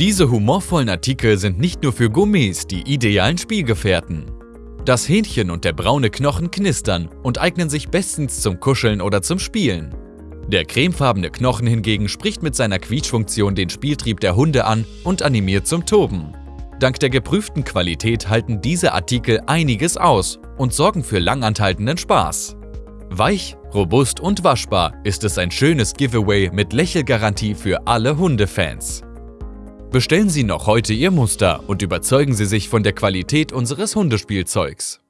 Diese humorvollen Artikel sind nicht nur für Gourmets die idealen Spielgefährten. Das Hähnchen und der braune Knochen knistern und eignen sich bestens zum Kuscheln oder zum Spielen. Der cremefarbene Knochen hingegen spricht mit seiner Quietschfunktion den Spieltrieb der Hunde an und animiert zum Toben. Dank der geprüften Qualität halten diese Artikel einiges aus und sorgen für langanhaltenden Spaß. Weich, robust und waschbar ist es ein schönes Giveaway mit Lächelgarantie für alle Hundefans. Bestellen Sie noch heute Ihr Muster und überzeugen Sie sich von der Qualität unseres Hundespielzeugs.